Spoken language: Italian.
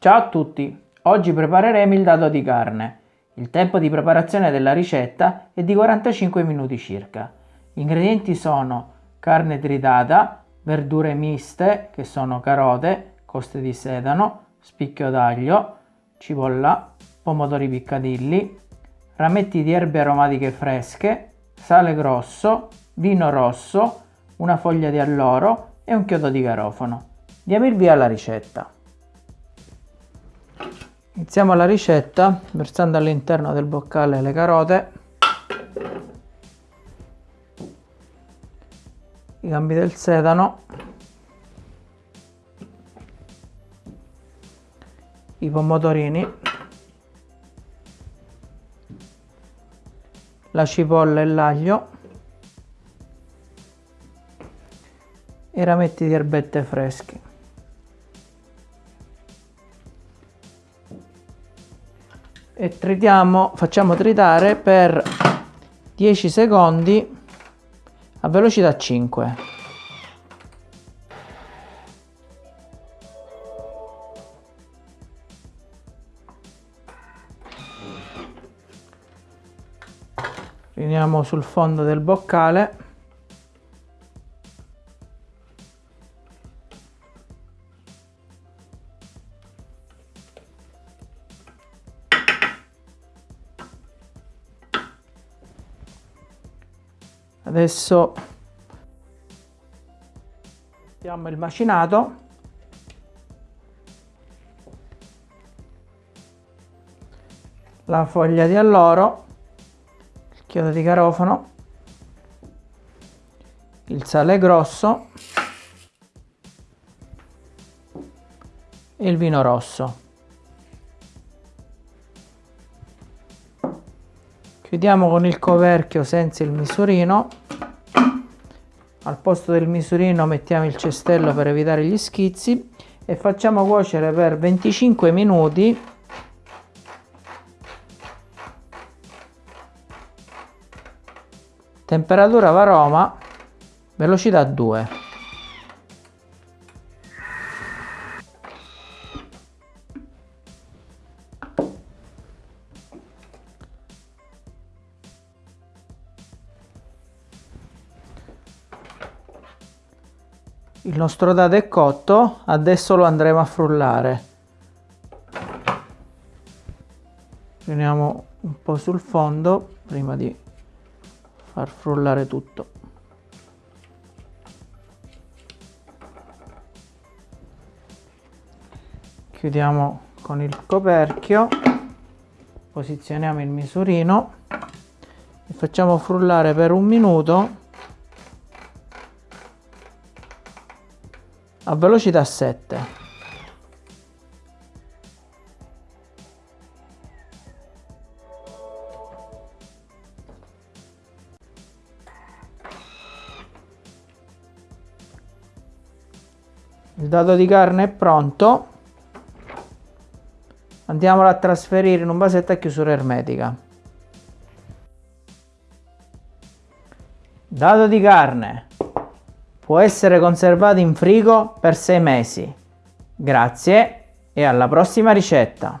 Ciao a tutti! Oggi prepareremo il dado di carne. Il tempo di preparazione della ricetta è di 45 minuti circa. Gli ingredienti sono carne tritata, verdure miste che sono carote, coste di sedano, spicchio d'aglio, cipolla, pomodori piccadilli, rametti di erbe aromatiche fresche, sale grosso, vino rosso, una foglia di alloro e un chiodo di garofano. Diamo il via alla ricetta. Iniziamo la ricetta versando all'interno del boccale le carote, i gambi del sedano, i pomodorini, la cipolla e l'aglio, i rametti di erbette fresche. E tritiamo, facciamo tritare per 10 secondi a velocità 5. Riuniamo sul fondo del boccale adesso mettiamo il macinato. La foglia di alloro il chiodo di garofano il sale grosso e il vino rosso chiudiamo con il coperchio senza il misurino. Al posto del misurino mettiamo il cestello per evitare gli schizzi e facciamo cuocere per 25 minuti. Temperatura varoma velocità 2 il nostro dado è cotto adesso lo andremo a frullare. Riuniamo un po' sul fondo prima di far frullare tutto. Chiudiamo con il coperchio posizioniamo il misurino e facciamo frullare per un minuto a velocità 7 il dato di carne è pronto. Andiamolo a trasferire in un vasetto a chiusura ermetica. Dato di carne Può essere conservato in frigo per 6 mesi. Grazie e alla prossima ricetta!